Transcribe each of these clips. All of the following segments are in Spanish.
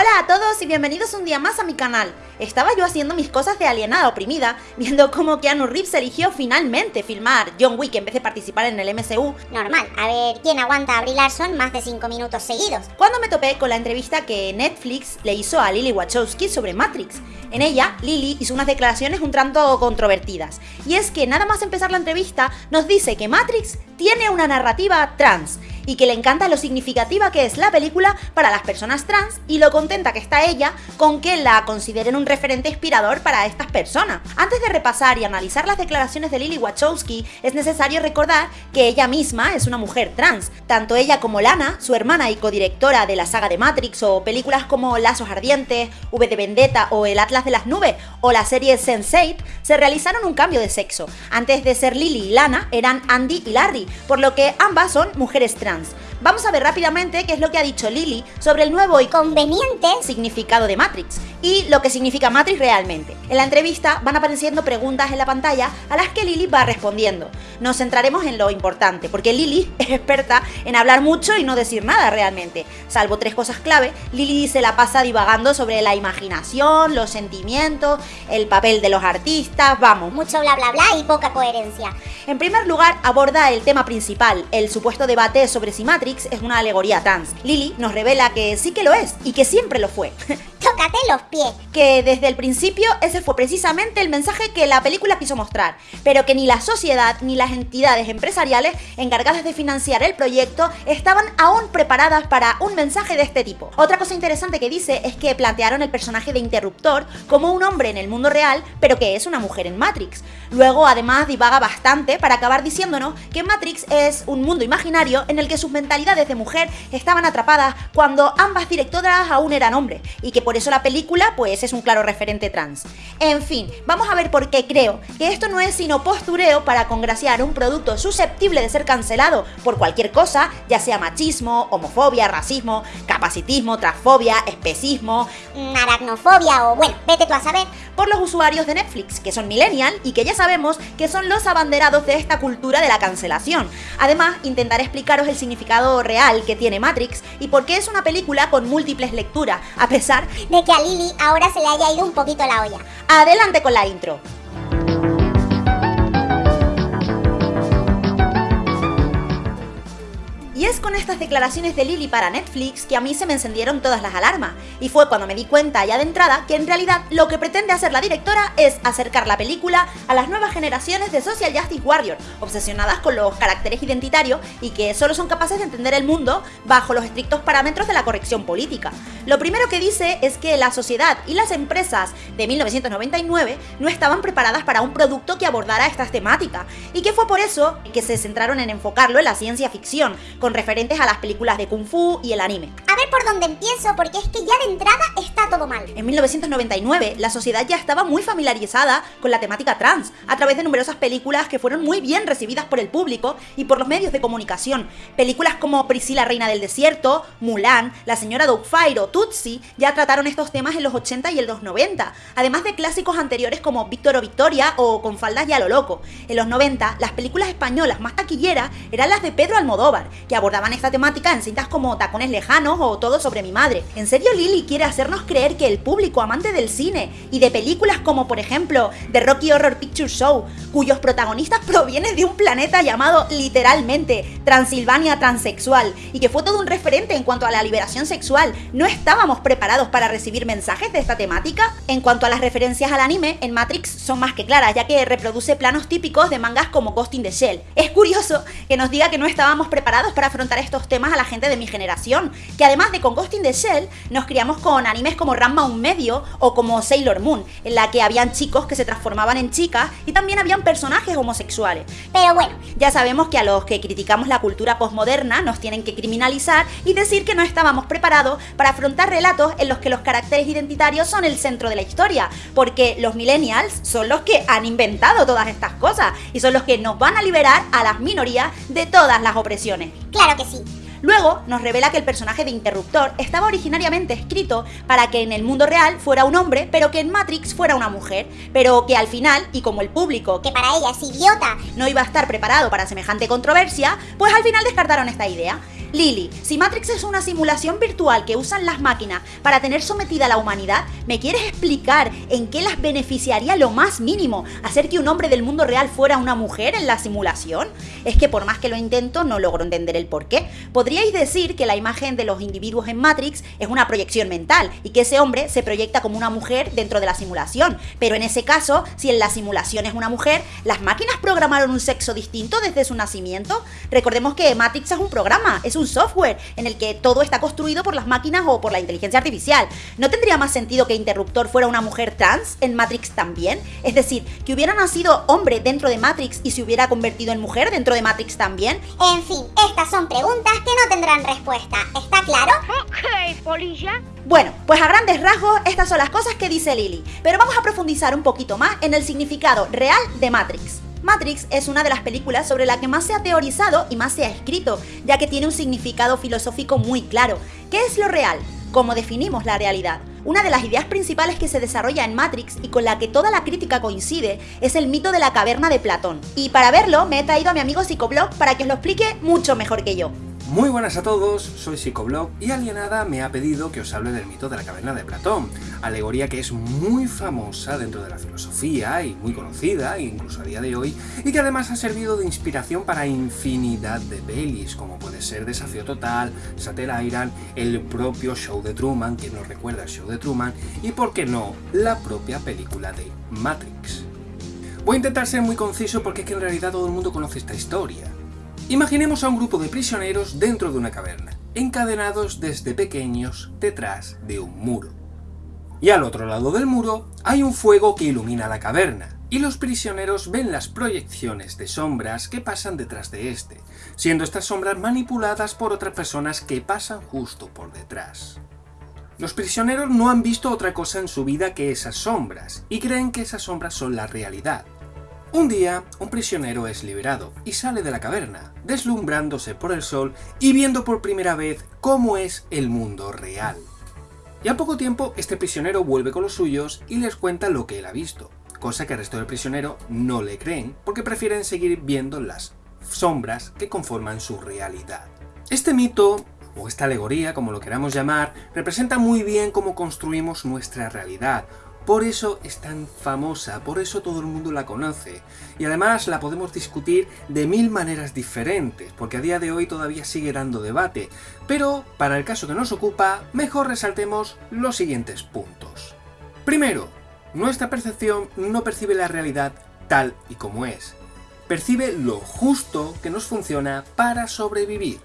Hola a todos y bienvenidos un día más a mi canal. Estaba yo haciendo mis cosas de alienada oprimida, viendo cómo Keanu Reeves eligió finalmente filmar John Wick en vez de participar en el MCU. Normal, a ver, ¿quién aguanta a Brie Larson más de 5 minutos seguidos? Cuando me topé con la entrevista que Netflix le hizo a Lily Wachowski sobre Matrix. En ella, Lily hizo unas declaraciones un tanto controvertidas. Y es que nada más empezar la entrevista, nos dice que Matrix tiene una narrativa trans y que le encanta lo significativa que es la película para las personas trans y lo contenta que está ella con que la consideren un referente inspirador para estas personas. Antes de repasar y analizar las declaraciones de Lily Wachowski, es necesario recordar que ella misma es una mujer trans. Tanto ella como Lana, su hermana y codirectora de la saga de Matrix o películas como Lazos Ardientes, V de Vendetta o El Atlas de las Nubes o la serie Sense8, se realizaron un cambio de sexo. Antes de ser Lily y Lana, eran Andy y Larry, por lo que ambas son mujeres trans. hands Vamos a ver rápidamente qué es lo que ha dicho Lily sobre el nuevo y conveniente significado de Matrix y lo que significa Matrix realmente. En la entrevista van apareciendo preguntas en la pantalla a las que Lily va respondiendo. Nos centraremos en lo importante, porque Lily es experta en hablar mucho y no decir nada realmente. Salvo tres cosas clave, Lily se la pasa divagando sobre la imaginación, los sentimientos, el papel de los artistas, vamos. Mucho bla bla bla y poca coherencia. En primer lugar, aborda el tema principal, el supuesto debate sobre si Matrix es una alegoría trans. Lily nos revela que sí que lo es y que siempre lo fue. Tócate los pies. Que desde el principio ese fue precisamente el mensaje que la película quiso mostrar, pero que ni la sociedad ni las entidades empresariales encargadas de financiar el proyecto estaban aún preparadas para un mensaje de este tipo. Otra cosa interesante que dice es que plantearon el personaje de Interruptor como un hombre en el mundo real, pero que es una mujer en Matrix. Luego además divaga bastante para acabar diciéndonos que Matrix es un mundo imaginario en el que sus mentalidades de mujer estaban atrapadas cuando ambas directoras aún eran hombres y que eso la película pues es un claro referente trans. En fin, vamos a ver por qué creo que esto no es sino postureo para congraciar un producto susceptible de ser cancelado por cualquier cosa, ya sea machismo, homofobia, racismo, capacitismo, transfobia, especismo, mm, aracnofobia o bueno, vete tú a saber, por los usuarios de Netflix, que son millennial y que ya sabemos que son los abanderados de esta cultura de la cancelación. Además, intentaré explicaros el significado real que tiene Matrix y por qué es una película con múltiples lecturas, a pesar de que a Lily ahora se le haya ido un poquito la olla. Adelante con la intro. Y es con estas declaraciones de Lily para Netflix que a mí se me encendieron todas las alarmas, y fue cuando me di cuenta ya de entrada que en realidad lo que pretende hacer la directora es acercar la película a las nuevas generaciones de Social Justice Warrior, obsesionadas con los caracteres identitarios y que solo son capaces de entender el mundo bajo los estrictos parámetros de la corrección política. Lo primero que dice es que la sociedad y las empresas de 1999 no estaban preparadas para un producto que abordara estas temáticas, y que fue por eso que se centraron en enfocarlo en la ciencia ficción, referentes a las películas de Kung Fu y el anime. A ver por dónde empiezo, porque es que ya de entrada está todo mal. En 1999, la sociedad ya estaba muy familiarizada con la temática trans, a través de numerosas películas que fueron muy bien recibidas por el público y por los medios de comunicación. Películas como Priscila Reina del Desierto, Mulan, La Señora Doubtfire o Tutsi ya trataron estos temas en los 80 y en los 90, además de clásicos anteriores como Víctor o Victoria o Con faldas y a lo loco. En los 90, las películas españolas más taquilleras eran las de Pedro Almodóvar, que abordaban esta temática en cintas como Tacones Lejanos o Todo sobre mi madre. ¿En serio Lily quiere hacernos creer que el público amante del cine y de películas como por ejemplo The Rocky Horror Picture Show, cuyos protagonistas provienen de un planeta llamado literalmente Transilvania transexual y que fue todo un referente en cuanto a la liberación sexual, no estábamos preparados para recibir mensajes de esta temática? En cuanto a las referencias al anime, en Matrix son más que claras, ya que reproduce planos típicos de mangas como Ghost in the Shell. Es curioso que nos diga que no estábamos preparados para afrontar estos temas a la gente de mi generación, que además de con Ghost in the Shell, nos criamos con animes como Ranma un medio o como Sailor Moon, en la que habían chicos que se transformaban en chicas y también habían personajes homosexuales. Pero bueno, ya sabemos que a los que criticamos la cultura postmoderna nos tienen que criminalizar y decir que no estábamos preparados para afrontar relatos en los que los caracteres identitarios son el centro de la historia, porque los millennials son los que han inventado todas estas cosas y son los que nos van a liberar a las minorías de todas las opresiones. Claro que sí. Luego nos revela que el personaje de Interruptor estaba originariamente escrito para que en el mundo real fuera un hombre, pero que en Matrix fuera una mujer, pero que al final, y como el público, que para ella es idiota, no iba a estar preparado para semejante controversia, pues al final descartaron esta idea. Lily, si Matrix es una simulación virtual que usan las máquinas para tener sometida a la humanidad, ¿me quieres explicar en qué las beneficiaría lo más mínimo hacer que un hombre del mundo real fuera una mujer en la simulación? Es que por más que lo intento, no logro entender el por qué. Podríais decir que la imagen de los individuos en Matrix es una proyección mental y que ese hombre se proyecta como una mujer dentro de la simulación, pero en ese caso, si en la simulación es una mujer, ¿las máquinas programaron un sexo distinto desde su nacimiento? Recordemos que Matrix es un programa, es un software en el que todo está construido por las máquinas o por la inteligencia artificial. ¿No tendría más sentido que Interruptor fuera una mujer trans en Matrix también? Es decir, que hubiera nacido hombre dentro de Matrix y se hubiera convertido en mujer dentro de Matrix también. En fin, estas son preguntas que no tendrán respuesta, ¿está claro? Ok, polilla. Bueno, pues a grandes rasgos estas son las cosas que dice Lily, pero vamos a profundizar un poquito más en el significado real de Matrix. Matrix es una de las películas sobre la que más se ha teorizado y más se ha escrito, ya que tiene un significado filosófico muy claro. ¿Qué es lo real? ¿Cómo definimos la realidad? Una de las ideas principales que se desarrolla en Matrix y con la que toda la crítica coincide es el mito de la caverna de Platón. Y para verlo me he traído a mi amigo Psicoblog para que os lo explique mucho mejor que yo. Muy buenas a todos, soy Psicoblog y Alienada me ha pedido que os hable del mito de la caverna de Platón, alegoría que es muy famosa dentro de la filosofía y muy conocida, incluso a día de hoy, y que además ha servido de inspiración para infinidad de pelis, como puede ser Desafío Total, Satel Island, el propio show de Truman, que nos recuerda el show de Truman, y por qué no, la propia película de Matrix. Voy a intentar ser muy conciso porque es que en realidad todo el mundo conoce esta historia. Imaginemos a un grupo de prisioneros dentro de una caverna, encadenados desde pequeños detrás de un muro. Y al otro lado del muro hay un fuego que ilumina la caverna, y los prisioneros ven las proyecciones de sombras que pasan detrás de este, siendo estas sombras manipuladas por otras personas que pasan justo por detrás. Los prisioneros no han visto otra cosa en su vida que esas sombras, y creen que esas sombras son la realidad, un día, un prisionero es liberado y sale de la caverna, deslumbrándose por el sol y viendo por primera vez cómo es el mundo real. Y a poco tiempo, este prisionero vuelve con los suyos y les cuenta lo que él ha visto, cosa que el resto del prisionero no le creen porque prefieren seguir viendo las sombras que conforman su realidad. Este mito, o esta alegoría, como lo queramos llamar, representa muy bien cómo construimos nuestra realidad, por eso es tan famosa, por eso todo el mundo la conoce. Y además la podemos discutir de mil maneras diferentes, porque a día de hoy todavía sigue dando debate. Pero, para el caso que nos ocupa, mejor resaltemos los siguientes puntos. Primero, nuestra percepción no percibe la realidad tal y como es. Percibe lo justo que nos funciona para sobrevivir.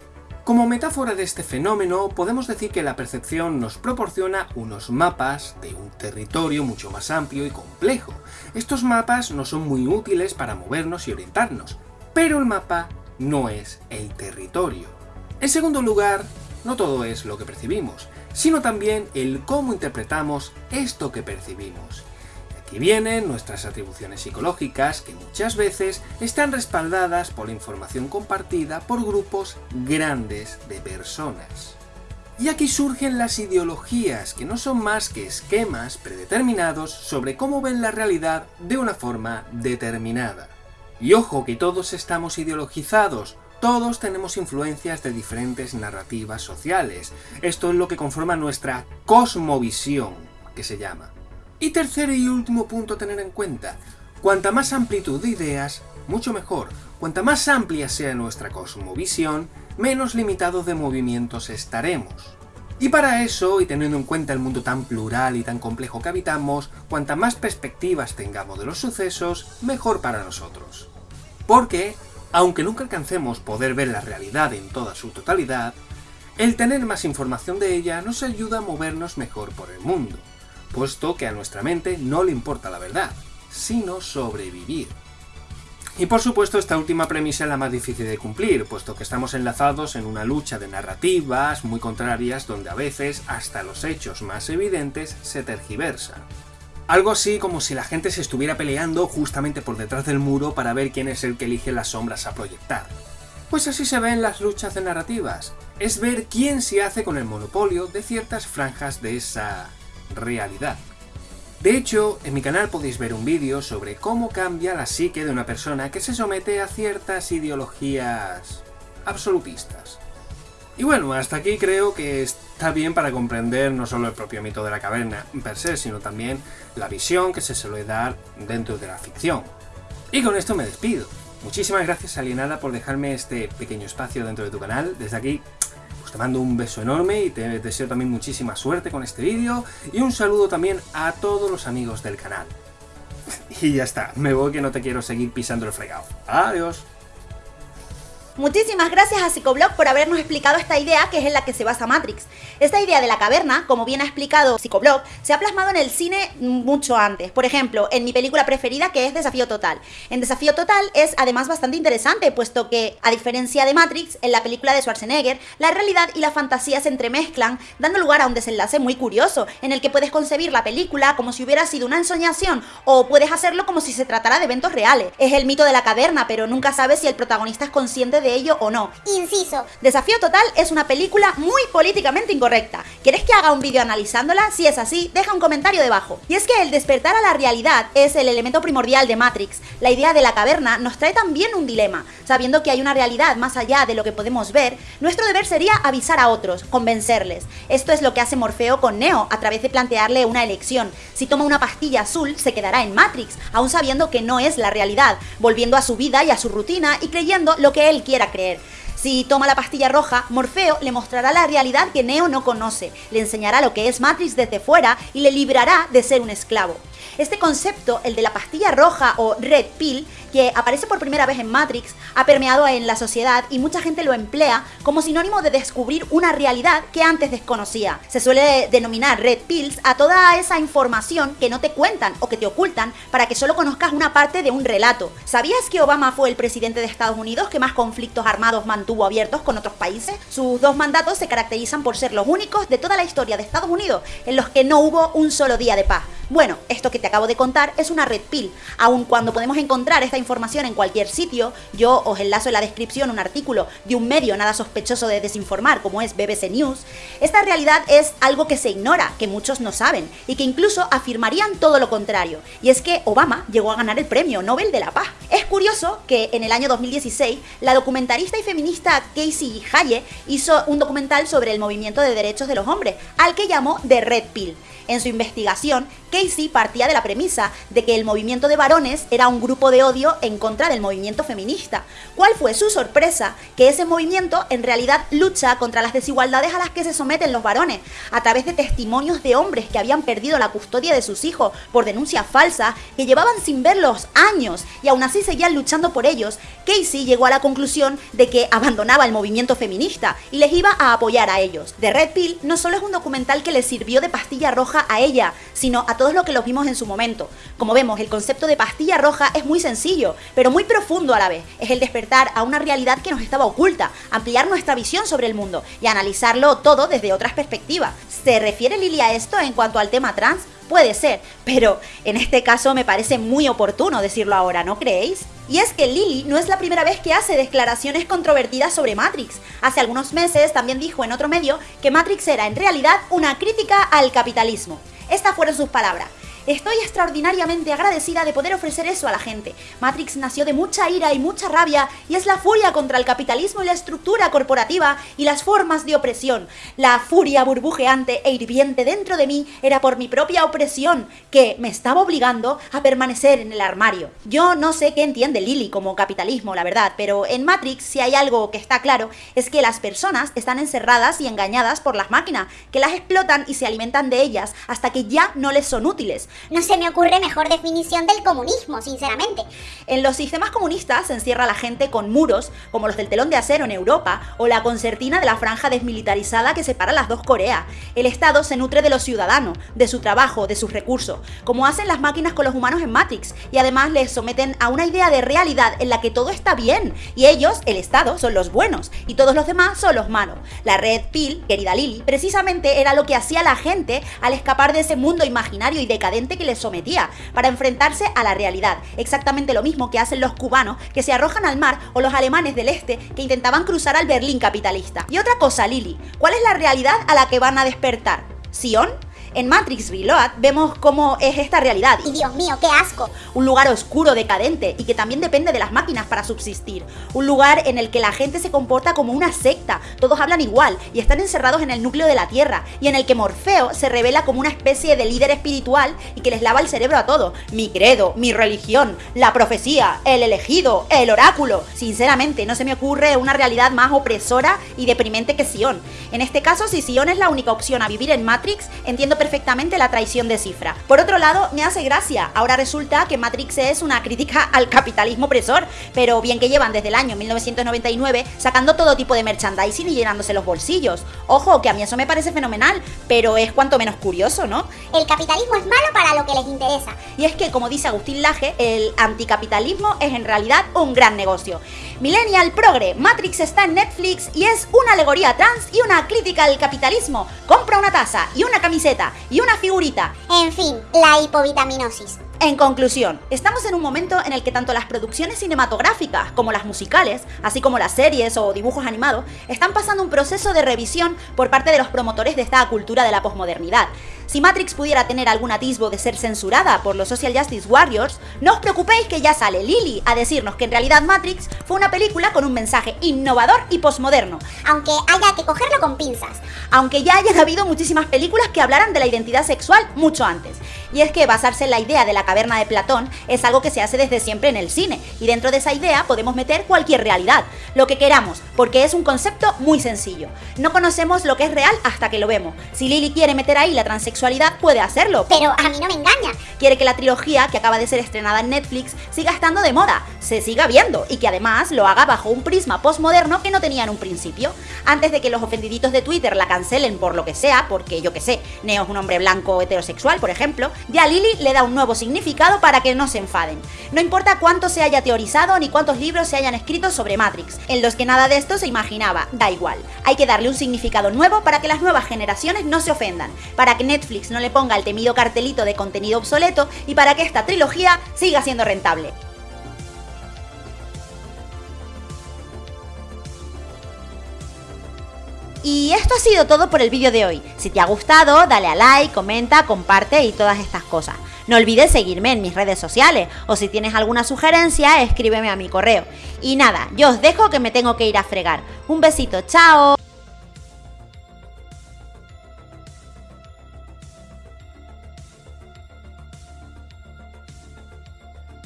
Como metáfora de este fenómeno, podemos decir que la percepción nos proporciona unos mapas de un territorio mucho más amplio y complejo. Estos mapas no son muy útiles para movernos y orientarnos, pero el mapa no es el territorio. En segundo lugar, no todo es lo que percibimos, sino también el cómo interpretamos esto que percibimos. Aquí vienen nuestras atribuciones psicológicas que muchas veces están respaldadas por la información compartida por grupos grandes de personas. Y aquí surgen las ideologías, que no son más que esquemas predeterminados sobre cómo ven la realidad de una forma determinada. Y ojo que todos estamos ideologizados, todos tenemos influencias de diferentes narrativas sociales. Esto es lo que conforma nuestra cosmovisión, que se llama. Y tercer y último punto a tener en cuenta, cuanta más amplitud de ideas, mucho mejor. Cuanta más amplia sea nuestra cosmovisión, menos limitados de movimientos estaremos. Y para eso, y teniendo en cuenta el mundo tan plural y tan complejo que habitamos, cuanta más perspectivas tengamos de los sucesos, mejor para nosotros. Porque, aunque nunca alcancemos poder ver la realidad en toda su totalidad, el tener más información de ella nos ayuda a movernos mejor por el mundo puesto que a nuestra mente no le importa la verdad, sino sobrevivir. Y por supuesto esta última premisa es la más difícil de cumplir, puesto que estamos enlazados en una lucha de narrativas muy contrarias donde a veces hasta los hechos más evidentes se tergiversan. Algo así como si la gente se estuviera peleando justamente por detrás del muro para ver quién es el que elige las sombras a proyectar. Pues así se ven las luchas de narrativas, es ver quién se hace con el monopolio de ciertas franjas de esa realidad. De hecho, en mi canal podéis ver un vídeo sobre cómo cambia la psique de una persona que se somete a ciertas ideologías absolutistas. Y bueno, hasta aquí creo que está bien para comprender no solo el propio mito de la caverna per se, sino también la visión que se suele dar dentro de la ficción. Y con esto me despido. Muchísimas gracias Alienada por dejarme este pequeño espacio dentro de tu canal. Desde aquí te mando un beso enorme y te deseo también muchísima suerte con este vídeo y un saludo también a todos los amigos del canal. Y ya está, me voy que no te quiero seguir pisando el fregado. Adiós. Muchísimas gracias a Psicoblog por habernos explicado esta idea que es en la que se basa Matrix. Esta idea de la caverna, como bien ha explicado Psicoblog, se ha plasmado en el cine mucho antes. Por ejemplo, en mi película preferida que es Desafío Total. En Desafío Total es además bastante interesante, puesto que, a diferencia de Matrix, en la película de Schwarzenegger, la realidad y la fantasía se entremezclan, dando lugar a un desenlace muy curioso, en el que puedes concebir la película como si hubiera sido una ensoñación, o puedes hacerlo como si se tratara de eventos reales. Es el mito de la caverna, pero nunca sabes si el protagonista es consciente de ello o no. Inciso. Desafío Total es una película muy políticamente incorrecta. ¿Quieres que haga un vídeo analizándola? Si es así, deja un comentario debajo. Y es que el despertar a la realidad es el elemento primordial de Matrix. La idea de la caverna nos trae también un dilema. Sabiendo que hay una realidad más allá de lo que podemos ver, nuestro deber sería avisar a otros, convencerles. Esto es lo que hace Morfeo con Neo a través de plantearle una elección. Si toma una pastilla azul, se quedará en Matrix, aún sabiendo que no es la realidad, volviendo a su vida y a su rutina y creyendo lo que él quiere a creer. Si toma la pastilla roja, Morfeo le mostrará la realidad que Neo no conoce, le enseñará lo que es Matrix desde fuera y le librará de ser un esclavo. Este concepto, el de la pastilla roja o red pill, que aparece por primera vez en Matrix, ha permeado en la sociedad y mucha gente lo emplea como sinónimo de descubrir una realidad que antes desconocía. Se suele denominar red pills a toda esa información que no te cuentan o que te ocultan para que solo conozcas una parte de un relato. ¿Sabías que Obama fue el presidente de Estados Unidos que más conflictos armados mantuvo abiertos con otros países? Sus dos mandatos se caracterizan por ser los únicos de toda la historia de Estados Unidos en los que no hubo un solo día de paz. Bueno, esto que te acabo de contar es una red pill. Aun cuando podemos encontrar esta información en cualquier sitio, yo os enlazo en la descripción un artículo de un medio nada sospechoso de desinformar como es BBC News, esta realidad es algo que se ignora, que muchos no saben y que incluso afirmarían todo lo contrario. Y es que Obama llegó a ganar el premio Nobel de la Paz. Es curioso que en el año 2016 la documentarista y feminista Casey Haye hizo un documental sobre el movimiento de derechos de los hombres, al que llamó The Red Pill. En su investigación, Casey partía de la premisa de que el movimiento de varones era un grupo de odio en contra del movimiento feminista. ¿Cuál fue su sorpresa? Que ese movimiento en realidad lucha contra las desigualdades a las que se someten los varones, a través de testimonios de hombres que habían perdido la custodia de sus hijos por denuncias falsas, que llevaban sin verlos años y aún así seguían luchando por ellos. Casey llegó a la conclusión de que abandonaba el movimiento feminista y les iba a apoyar a ellos. The Red Pill no solo es un documental que le sirvió de pastilla a ella, sino a todos los que los vimos en su momento. Como vemos, el concepto de pastilla roja es muy sencillo, pero muy profundo a la vez. Es el despertar a una realidad que nos estaba oculta, ampliar nuestra visión sobre el mundo y analizarlo todo desde otras perspectivas. ¿Se refiere Lili a esto en cuanto al tema trans? Puede ser, pero en este caso me parece muy oportuno decirlo ahora, ¿no creéis? Y es que Lily no es la primera vez que hace declaraciones controvertidas sobre Matrix. Hace algunos meses también dijo en otro medio que Matrix era en realidad una crítica al capitalismo. Estas fueron sus palabras. Estoy extraordinariamente agradecida de poder ofrecer eso a la gente. Matrix nació de mucha ira y mucha rabia y es la furia contra el capitalismo y la estructura corporativa y las formas de opresión. La furia burbujeante e hirviente dentro de mí era por mi propia opresión que me estaba obligando a permanecer en el armario. Yo no sé qué entiende Lily como capitalismo, la verdad, pero en Matrix si hay algo que está claro es que las personas están encerradas y engañadas por las máquinas, que las explotan y se alimentan de ellas hasta que ya no les son útiles. No se me ocurre mejor definición del comunismo, sinceramente. En los sistemas comunistas se encierra la gente con muros, como los del telón de acero en Europa, o la concertina de la franja desmilitarizada que separa las dos Coreas. El Estado se nutre de los ciudadanos, de su trabajo, de sus recursos, como hacen las máquinas con los humanos en Matrix, y además les someten a una idea de realidad en la que todo está bien, y ellos, el Estado, son los buenos, y todos los demás son los malos. La Red Pill, querida Lily, precisamente era lo que hacía la gente al escapar de ese mundo imaginario y decadente que les sometía, para enfrentarse a la realidad. Exactamente lo mismo que hacen los cubanos que se arrojan al mar o los alemanes del este que intentaban cruzar al Berlín capitalista. Y otra cosa, Lili, ¿cuál es la realidad a la que van a despertar? ¿Sion? En Matrix Reload vemos cómo es esta realidad. Y Dios mío, qué asco. Un lugar oscuro, decadente y que también depende de las máquinas para subsistir. Un lugar en el que la gente se comporta como una secta, todos hablan igual y están encerrados en el núcleo de la Tierra y en el que Morfeo se revela como una especie de líder espiritual y que les lava el cerebro a todos. Mi credo, mi religión, la profecía, el elegido, el oráculo. Sinceramente, no se me ocurre una realidad más opresora y deprimente que Sion. En este caso, si Sion es la única opción a vivir en Matrix, entiendo perfectamente la traición de Cifra. Por otro lado, me hace gracia. Ahora resulta que Matrix es una crítica al capitalismo opresor, pero bien que llevan desde el año 1999 sacando todo tipo de merchandising y llenándose los bolsillos. Ojo, que a mí eso me parece fenomenal, pero es cuanto menos curioso, ¿no? El capitalismo es malo para lo que les interesa. Y es que, como dice Agustín Laje, el anticapitalismo es en realidad un gran negocio. Millennial Progre, Matrix está en Netflix y es una alegoría trans y una crítica al capitalismo. Compra una taza y una camiseta y una figurita. En fin, la hipovitaminosis. En conclusión, estamos en un momento en el que tanto las producciones cinematográficas como las musicales, así como las series o dibujos animados, están pasando un proceso de revisión por parte de los promotores de esta cultura de la posmodernidad. Si Matrix pudiera tener algún atisbo de ser censurada por los Social Justice Warriors, no os preocupéis que ya sale Lily a decirnos que en realidad Matrix fue una película con un mensaje innovador y posmoderno. Aunque haya que cogerlo con pinzas. Aunque ya hayan habido muchísimas películas que hablaran de la identidad sexual mucho antes. Y es que basarse en la idea de la caverna de Platón es algo que se hace desde siempre en el cine, y dentro de esa idea podemos meter cualquier realidad, lo que queramos, porque es un concepto muy sencillo. No conocemos lo que es real hasta que lo vemos. Si Lily quiere meter ahí la transexualidad, puede hacerlo. Pero a mí no me engaña. Quiere que la trilogía, que acaba de ser estrenada en Netflix, siga estando de moda, se siga viendo, y que además lo haga bajo un prisma postmoderno que no tenía en un principio. Antes de que los ofendiditos de Twitter la cancelen por lo que sea, porque yo que sé, Neo es un hombre blanco heterosexual, por ejemplo, ya Lily le da un nuevo significado para que no se enfaden. No importa cuánto se haya teorizado ni cuántos libros se hayan escrito sobre Matrix, en los que nada de esto se imaginaba, da igual. Hay que darle un significado nuevo para que las nuevas generaciones no se ofendan, para que Netflix no le ponga el temido cartelito de contenido obsoleto y para que esta trilogía siga siendo rentable. Y esto ha sido todo por el vídeo de hoy. Si te ha gustado, dale a like, comenta, comparte y todas estas cosas. No olvides seguirme en mis redes sociales o si tienes alguna sugerencia, escríbeme a mi correo. Y nada, yo os dejo que me tengo que ir a fregar. Un besito, chao.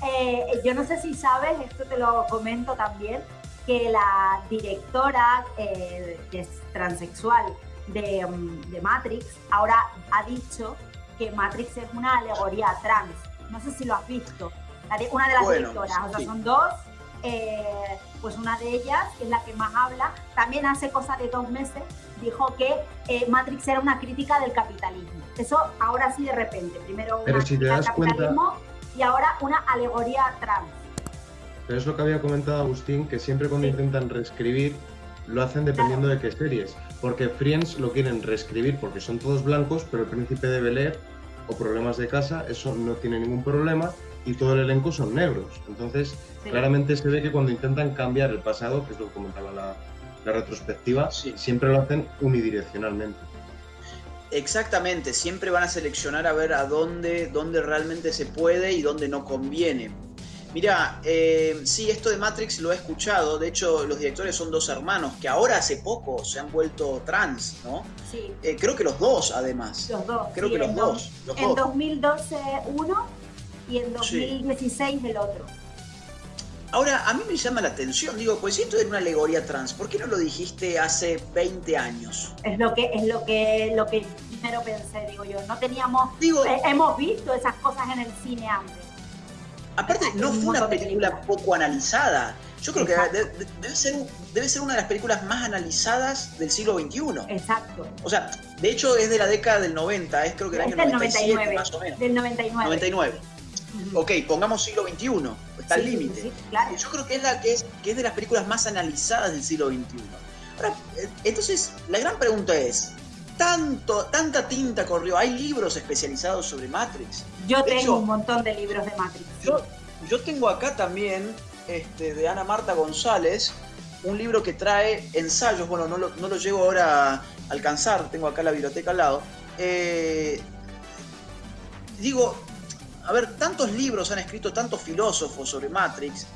Eh, yo no sé si sabes, esto te lo comento también, que la directora eh, que es transexual de, um, de Matrix ahora ha dicho que Matrix es una alegoría trans. No sé si lo has visto. Una de las Bueno, directoras, o sea, son dos. eh, pues una de ellas, que es la que más habla, también hace cosa de dos meses dijo que eh, Matrix era una crítica del capitalismo. Eso ahora sí de repente. Primero Pero una si crítica al cuenta- capitalismo y ahora una alegoría trans. Pero es lo que había comentado Agustín, que siempre cuando Sí. intentan reescribir, lo hacen dependiendo de qué series. Porque Friends lo quieren reescribir porque son todos blancos, pero el príncipe de Bel Air o problemas de casa, eso no tiene ningún problema y todo el elenco son negros. Entonces, Sí. claramente se ve que cuando intentan cambiar el pasado, que es lo que comentaba la, la retrospectiva, Sí. siempre lo hacen unidireccionalmente. Exactamente, siempre van a seleccionar a ver a dónde, dónde realmente se puede y dónde no conviene. Mira, eh, sí, esto de Matrix lo he escuchado, de hecho los directores son dos hermanos que ahora hace poco se han vuelto trans, ¿no? Sí, Eh, creo que los dos además. los dos. Creo sí, que los dos. Los En dos. 2012 uno y en Sí. 2016 el otro. Ahora, a mí me llama la atención, digo, pues si esto era una alegoría trans, ¿por qué no lo dijiste hace 20 años? Es lo que es lo que lo que primero pensé, digo yo. No teníamos Digo, eh, hemos visto esas cosas en el cine antes. Aparte, no fue una película poco analizada. Yo creo que de- de- debe ser, debe ser una de las películas más analizadas del siglo XXI. Exacto. O sea, de hecho es de la década del 90, es creo que el año del 97 99. más o menos. Del 99. 99. Ujú. Ok, pongamos siglo XXI, está al Sí, límite. sí, claro. Yo creo que es, la que, es, que es de las películas más analizadas del siglo XXI. Ahora, eh, entonces, la gran pregunta es, ¿tanto, ¿tanta tinta corrió? ¿Hay libros especializados sobre Matrix? Yo de tengo hecho- un montón de libros de Matrix. Yo, yo tengo acá también, este, de Ana Marta González, un libro que trae ensayos, bueno, no lo, no lo llego ahora a alcanzar, tengo acá la biblioteca al lado, eh, digo, a ver, tantos libros han escrito tantos filósofos sobre Matrix,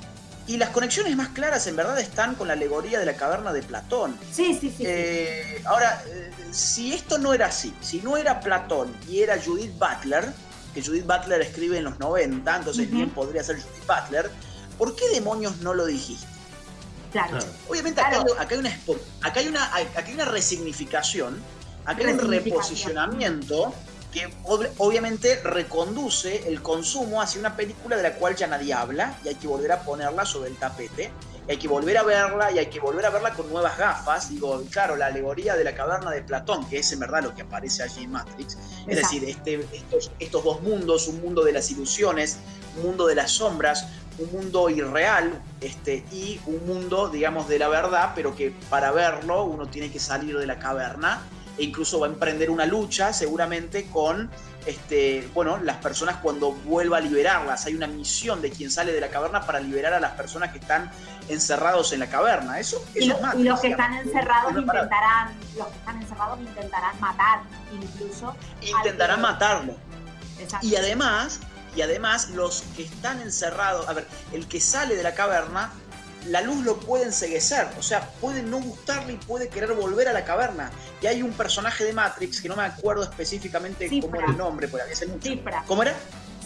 y las conexiones más claras en verdad están con la alegoría de la caverna de Platón. Sí, sí, sí. Eh, ahora, eh, si esto no era así, si no era Platón y era Judith Butler, que Judith Butler escribe en los 90, entonces bien podría ser Judith Butler, ¿por qué demonios no lo dijiste? Claro. Obviamente Acá, hay, acá, hay, una, acá, hay una, acá hay una resignificación, acá hay un reposicionamiento que obviamente reconduce el consumo hacia una película de la cual ya nadie habla y hay que volver a ponerla sobre el tapete. Y hay que volver a verla y hay que volver a verla con nuevas gafas. Digo, claro, la alegoría de la caverna de Platón, que es en verdad lo que aparece allí en Matrix. Es decir, este, estos, estos dos mundos, un mundo de las ilusiones, un mundo de las sombras, un mundo irreal este, y un mundo, digamos, de la verdad, pero que para verlo uno tiene que salir de la caverna e incluso va a emprender una lucha seguramente con este, bueno, las personas cuando vuelva a liberarlas. Hay una misión de quien sale de la caverna para liberar a las personas que están encerrados en la caverna. Eso, y, los que están encerrados intentarán, los que están encerrados intentarán matar, incluso. Intentarán matarlo. Y además, y además los que están encerrados, a ver, el que sale de la caverna la luz lo puede enseguecer, o sea, puede no gustarle y puede querer volver a la caverna. Y hay un personaje de Matrix, que no me acuerdo específicamente cómo era el nombre, porque había mucho. Cifra. ¿Cómo era?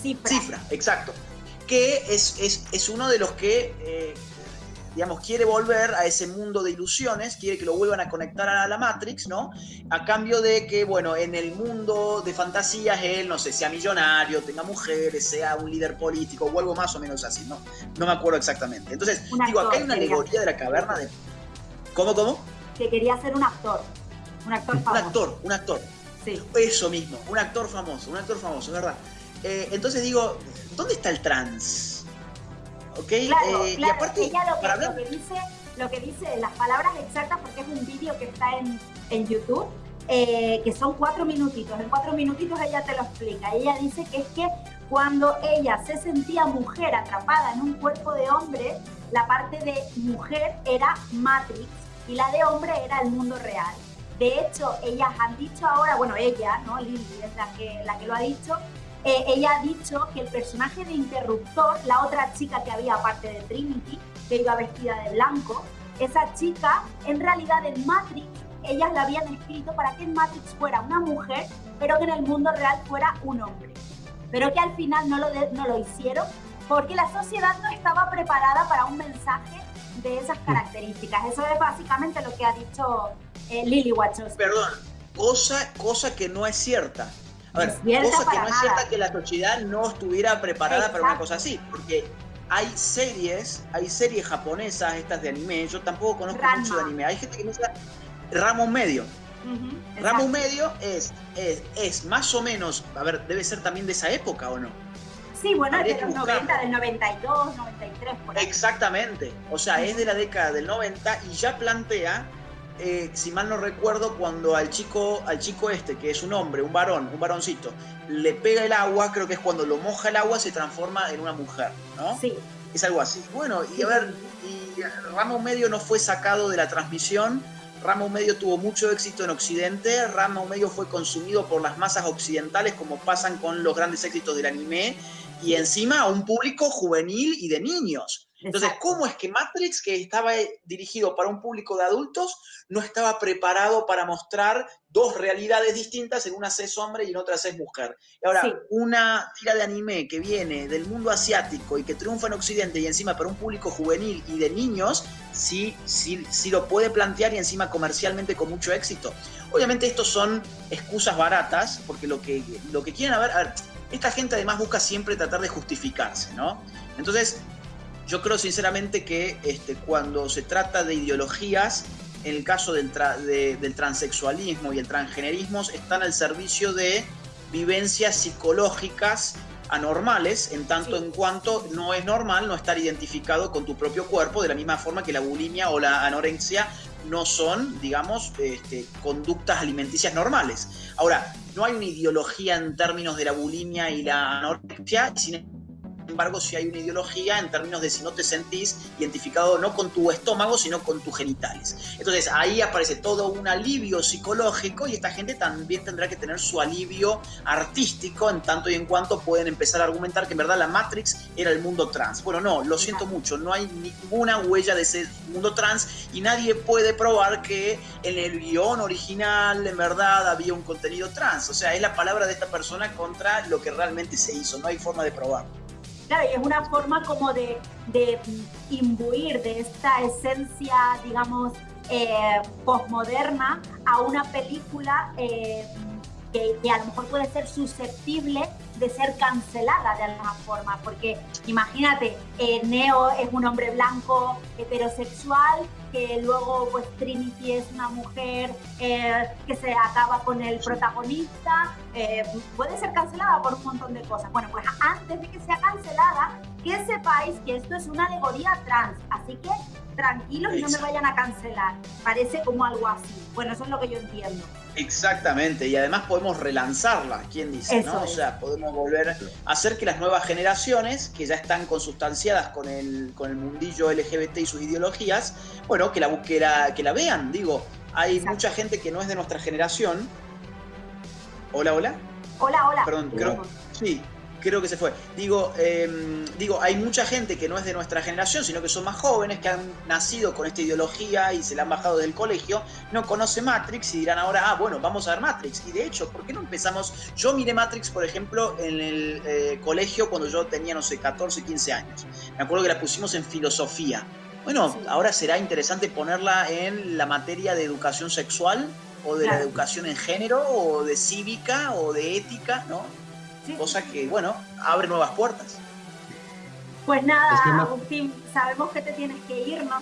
Cifra. Cifra, exacto. Que es, es, es uno de los que eh, digamos, quiere volver a ese mundo de ilusiones, quiere que lo vuelvan a conectar a la Matrix, ¿no? A cambio de que, bueno, en el mundo de fantasías él, no sé, sea millonario, tenga mujeres, sea un líder político o algo más o menos así, ¿no? No me acuerdo exactamente. Entonces, digo, acá hay una alegoría de la caverna de... ¿Cómo, cómo? Que quería ser un actor, un actor famoso. Un actor, un actor. Sí. Eso mismo, un actor famoso, un actor famoso, verdad. Eh, entonces digo, ¿dónde está el trans? Claro, eh, claro. aparte, ella lo que, dice, lo que dice, las palabras exactas, porque es un vídeo que está en, en YouTube, eh, que son cuatro minutitos. En cuatro minutitos ella te lo explica. Ella dice que es que cuando ella se sentía mujer atrapada en un cuerpo de hombre, la parte de mujer era Matrix y la de hombre era el mundo real. De hecho, ellas han dicho ahora, bueno, ella, ¿no? Lily es la que, la que lo ha dicho, eh, ella ha dicho que el personaje de Interruptor, la otra chica que había aparte de Trinity, que iba vestida de blanco, esa chica, en realidad en Matrix, ellas la habían escrito para que en Matrix fuera una mujer, pero que en el mundo real fuera un hombre. Pero que al final no lo, no lo hicieron porque la sociedad no estaba preparada para un mensaje de esas características. Eso es básicamente lo que ha dicho eh, Lily Wachowski. Perdón, cosa, cosa que no es cierta. A ver, cosa que no es cierta que la sociedad no estuviera preparada para una cosa así, porque hay series, hay series japonesas, estas de anime, yo tampoco conozco mucho de anime, hay gente que me dice ramo medio. ramo medio es, es, más o menos, a ver, debe ser también de esa época o no. Sí, bueno, es de los 90, del 92, 93, por ahí. Exactamente, o sea, es de la década del 90 y ya plantea eh, si mal no recuerdo, cuando al chico, al chico este, que es un hombre, un varón, un varoncito, le pega el agua, creo que es cuando lo moja el agua, se transforma en una mujer, ¿no? Sí. Es algo así. Bueno, y a ver, y Ramo Medio no fue sacado de la transmisión, Ramo Medio tuvo mucho éxito en Occidente, Ramo Medio fue consumido por las masas occidentales como pasan con los grandes éxitos del anime y encima a un público juvenil y de niños. Entonces, ¿cómo es que Matrix, que estaba eh, dirigido para un público de adultos, no estaba preparado para mostrar dos realidades distintas, en una es hombre y en otra es mujer? Y ahora, una tira de anime que viene del mundo asiático y que triunfa en Occidente y encima para un público juvenil y de niños, sí, sí, sí lo puede plantear y encima comercialmente con mucho éxito. Obviamente estos son excusas baratas, porque lo que, lo que quieren a ver, a ver, esta gente además busca siempre tratar de justificarse, ¿no? Entonces, yo creo sinceramente que este, cuando se trata de ideologías, en el caso del, del transexualismo y el transgenerismo, están al servicio de vivencias psicológicas anormales, en tanto en cuanto no es normal no estar identificado con tu propio cuerpo, de la misma forma que la bulimia o la anorexia no son, digamos, este, conductas alimenticias normales. Ahora, no hay una ideología en términos de la bulimia y la anorexia, sin embargo sí hay una ideología en términos de si no te sentís identificado no con tu estómago, sino con tus genitales. Entonces ahí aparece todo un alivio psicológico y esta gente también tendrá que tener su alivio artístico en tanto y en cuanto pueden empezar a argumentar que en verdad la Matrix era el mundo trans. Bueno, no, lo siento mucho, no hay ninguna huella de ese mundo trans y nadie puede probar que en el guion original en verdad había un contenido trans. O sea, es la palabra de esta persona contra lo que realmente se hizo, no hay forma de probarlo. Claro, y es una forma como de, de imbuir de esta esencia, digamos, eh, posmoderna a una película eh, que, que, a lo mejor puede ser susceptible de ser cancelada de alguna forma, porque imagínate, eh, Neo es un hombre blanco heterosexual, que luego pues Trinity es una mujer eh, que se acaba con el protagonista, eh, puede ser cancelada por un montón de cosas. Bueno, pues antes de que sea cancelada, que sepáis que esto es una alegoría trans, así que tranquilos y no me vayan a cancelar. Parece como algo así. Bueno, eso es lo que yo entiendo. Exactamente, y además podemos relanzarla, ¿quién dice? Eso ¿no? O sea, podemos volver a hacer que las nuevas generaciones, que ya están consustanciadas con el, con el mundillo LGBT y sus ideologías, bueno, que la, que la, que la vean. Digo, hay Exacto. mucha gente que no es de nuestra generación. Hola, hola. Hola, hola. Perdón, creo, sí, creo que se fue. Digo, eh, digo, hay mucha gente que no es de nuestra generación, sino que son más jóvenes, que han nacido con esta ideología y se la han bajado del colegio, no conoce Matrix y dirán ahora, ah, bueno, vamos a ver Matrix. Y de hecho, ¿por qué no empezamos? Yo miré Matrix, por ejemplo, en el eh, colegio cuando yo tenía, no sé, 14, 15 años. Me acuerdo que la pusimos en filosofía. Bueno, Sí. ahora será interesante ponerla en la materia de educación sexual o de la educación en género o de cívica o de ética, ¿no? Sí. cosa que, bueno, abre nuevas puertas. Pues nada, Es que ma- Agustín, sabemos que te tienes que ir, ¿no?